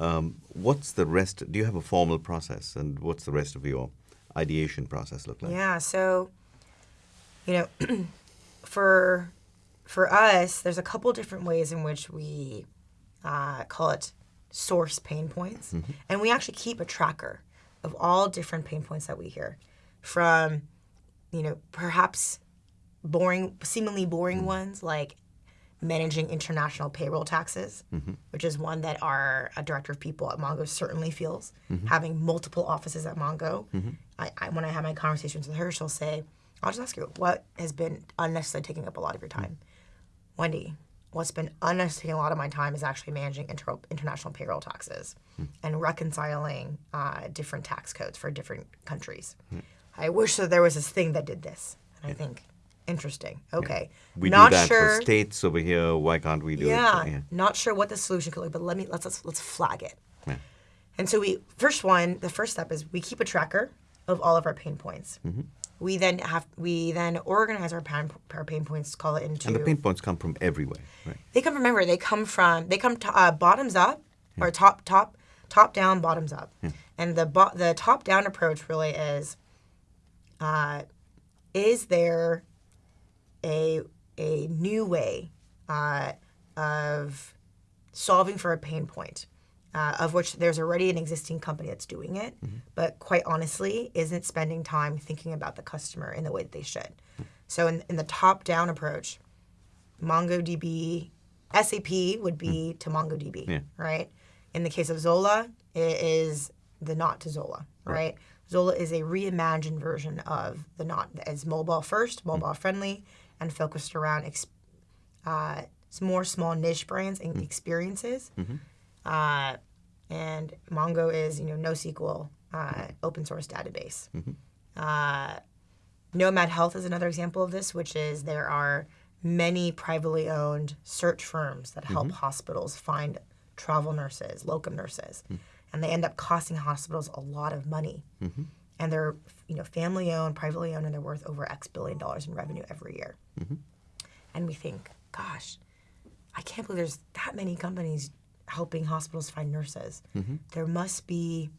Um, what's the rest? Do you have a formal process, and what's the rest of your ideation process look like? Yeah. So, you know, for for us, there's a couple different ways in which we uh, call it source pain points, and we actually keep a tracker of all different pain points that we hear, from you know perhaps boring, seemingly boring ones like managing international payroll taxes, mm-hmm. which is one that our director of people at Mongo certainly feels. Mm-hmm. Having multiple offices at Mongo, mm-hmm. I, I, when I have my conversations with her, she'll say, "I'll just ask you what has been unnecessarily taking up a lot of your time." Wendy, what's been unnecessarily taking a lot of my time is actually managing inter- international payroll taxes mm. and reconciling uh, different tax codes for different countries. Mm. I wish that there was this thing that did this. And I think, interesting. Okay. We Not do that sure. for states over here. Why can't we do yeah, it? Not sure what the solution could look, but let me let's let's, let's flag it. Yeah. And so we first one, the first step is we keep a tracker of all of our pain points. Mm-hmm. We then have we then organize our pain, our pain points, call it into And the pain points come from everywhere, right? they come from remember they come from they come to, uh, bottoms up or top top top down bottoms up and the bo- the top down approach really is uh, is there a a new way uh, of solving for a pain point uh, of which there's already an existing company that's doing it but quite honestly isn't spending time thinking about the customer in the way that they should so in, in the top down approach MongoDB, SAP would be to MongoDB, Yeah. right? In the case of Zola, it is the Knot to Zola, right? Zola is a reimagined version of the Knot as mobile first, mobile friendly, and focused around ex- uh, more small niche brands and experiences. Uh, and Mongo is you know NoSQL uh, open source database. Uh, Nomad Health is another example of this, which is there are many privately owned search firms that help hospitals find travel nurses, locum nurses, and they end up costing hospitals a lot of money. Mm-hmm. And they're you know family owned, privately owned, and they're worth over X billion dollars in revenue every year. Mm-hmm. And we think, gosh, I can't believe there's that many companies helping hospitals find nurses. Mm-hmm. There must be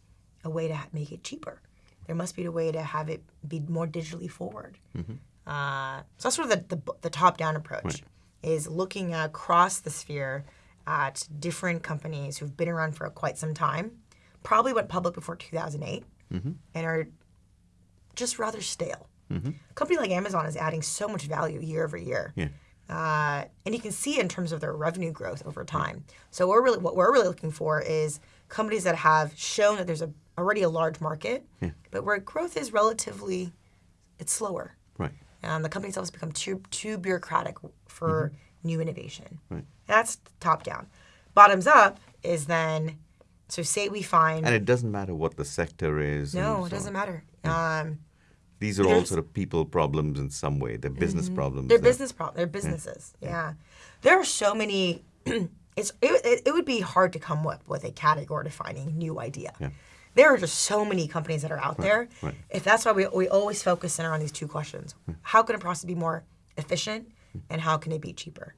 a way to ha- make it cheaper. There must be a way to have it be more digitally forward. Uh, so that's sort of the, the, the top-down approach, is looking across the sphere at different companies who've been around for quite some time, probably went public before 2008, mm-hmm. and are just rather stale. A company like Amazon is adding so much value year over year. Yeah. Uh, and you can see in terms of their revenue growth over time. So we're really what we're really looking for is companies that have shown that there's a already a large market, but where growth is relatively it's slower. Right. And the companies always become too too bureaucratic for mm-hmm. New innovation. Right. That's top down. Bottoms up is then so say we find And it doesn't matter what the sector is. no, it doesn't on. matter. Um, These are all sort of people problems in some way. They're business problems. They're They're- business problems. They're businesses. Yeah. There are so many. it's it, it, would be hard to come up with a category defining new idea. Yeah. There are just so many companies that are out there. right. If that's why we, we always focus in on these two questions: How can a process be more efficient, and how can it be cheaper?